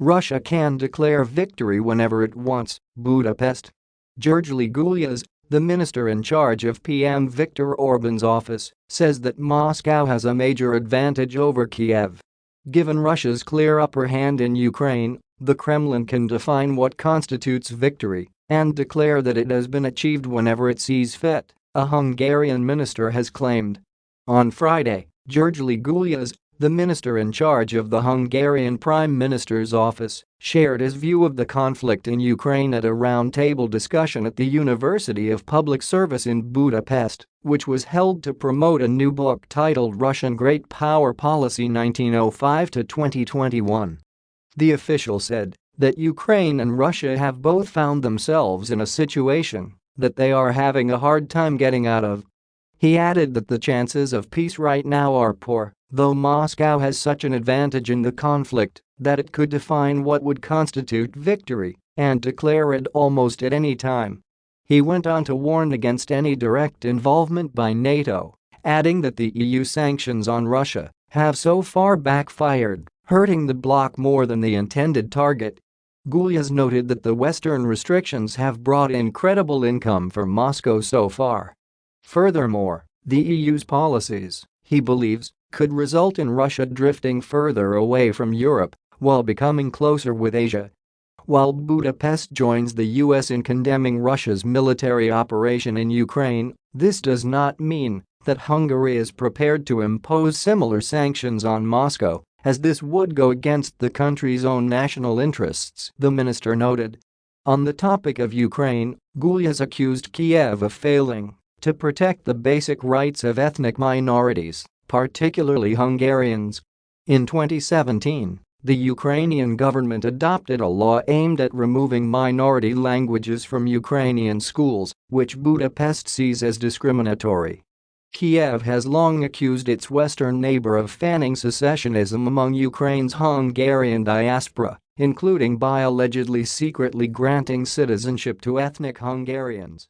Russia can declare victory whenever it wants, Budapest. Gergely Gulyas, the minister in charge of PM Viktor Orban's office, says that Moscow has a major advantage over Kiev. Given Russia's clear upper hand in Ukraine, the Kremlin can define what constitutes victory and declare that it has been achieved whenever it sees fit, a Hungarian minister has claimed. On Friday, Gergely Gulyas, the minister in charge of the Hungarian Prime Minister's office, shared his view of the conflict in Ukraine at a roundtable discussion at the University of Public Service in Budapest, which was held to promote a new book titled Russian Great Power Policy 1905 to 2021. The official said that Ukraine and Russia have both found themselves in a situation that they are having a hard time getting out of. He added that the chances of peace right now are poor Though Moscow has such an advantage in the conflict that it could define what would constitute victory and declare it almost at any time. He went on to warn against any direct involvement by NATO, adding that the EU sanctions on Russia have so far backfired, hurting the bloc more than the intended target. Gulyas noted that the Western restrictions have brought incredible income for Moscow so far. Furthermore, the EU's policies, he believes, could result in Russia drifting further away from Europe while becoming closer with Asia. While Budapest joins the US in condemning Russia's military operation in Ukraine, this does not mean that Hungary is prepared to impose similar sanctions on Moscow, as this would go against the country's own national interests, the minister noted. On the topic of Ukraine, Gulyas accused Kiev of failing to protect the basic rights of ethnic minorities particularly Hungarians. In 2017, the Ukrainian government adopted a law aimed at removing minority languages from Ukrainian schools, which Budapest sees as discriminatory. Kiev has long accused its western neighbor of fanning secessionism among Ukraine's Hungarian diaspora, including by allegedly secretly granting citizenship to ethnic Hungarians.